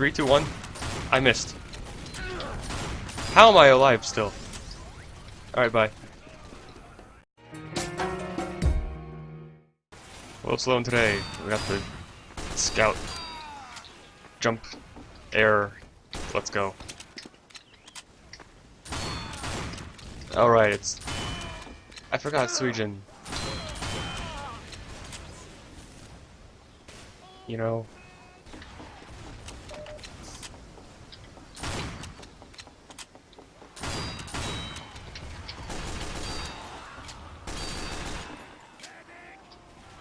Three, two, one. I missed. How am I alive still? Alright, bye. Well, Sloan today, we got the scout. Jump. Air. Let's go. Alright, it's... I forgot Suijin. You know...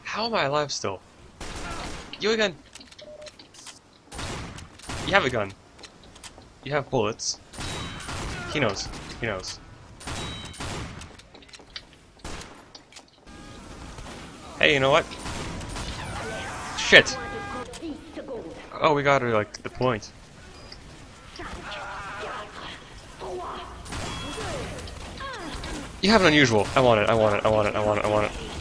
How am I alive still? You again. You have a gun. You have bullets. He knows. He knows. Hey, you know what? Shit! Oh, we got her, like, the point. You have an unusual. I want it, I want it, I want it, I want it, I want it.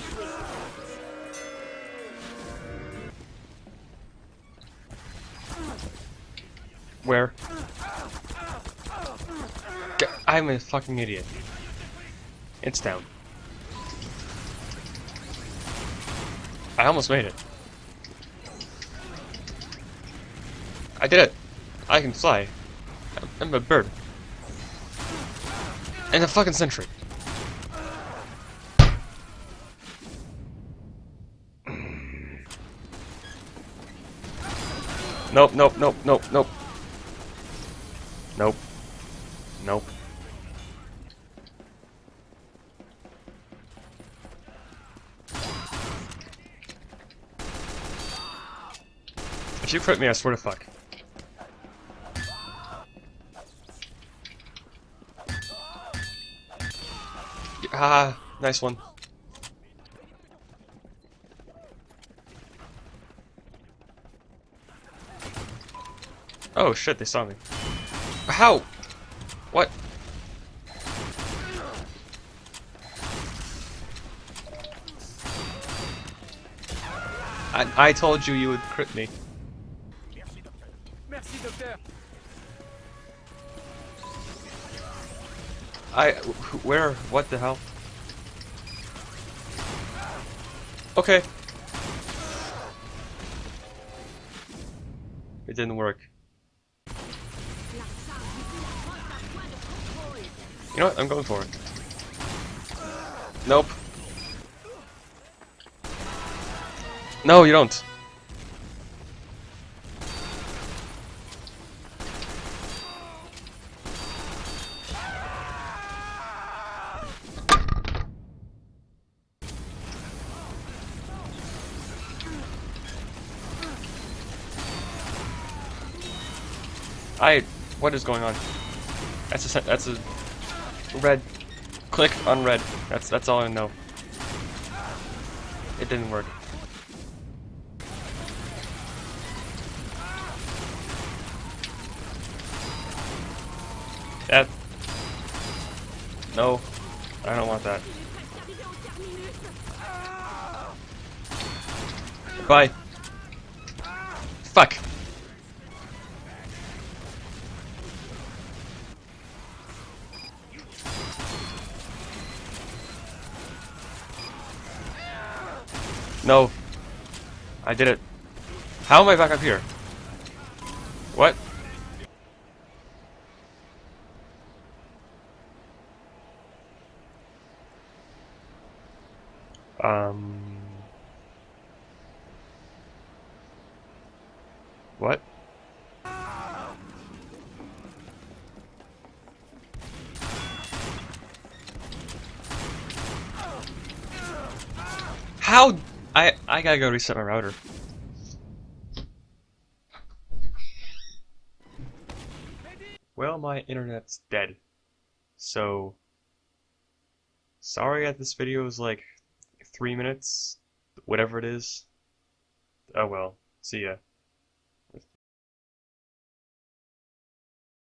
Where? I'm a fucking idiot. It's down. I almost made it. I did it! I can fly. I'm a bird. And a fucking sentry. Nope, nope, nope, nope, nope. Nope. Nope. If you crit me, I swear to fuck. Ah, nice one. Oh shit, they saw me. How? What? I, I told you you would crit me. Merci, I, where, what the hell? Okay. It didn't work. You know what? I'm going for it. Nope. No, you don't. I. What is going on? That's a. That's a. Red. Click on red. That's that's all I know. It didn't work. That. No. I don't want that. Bye. Fuck. No. I did it. How am I back up here? What? Um... What? How? I I gotta go reset my router. Well, my internet's dead. So, sorry that this video is like three minutes, whatever it is. Oh well, see ya.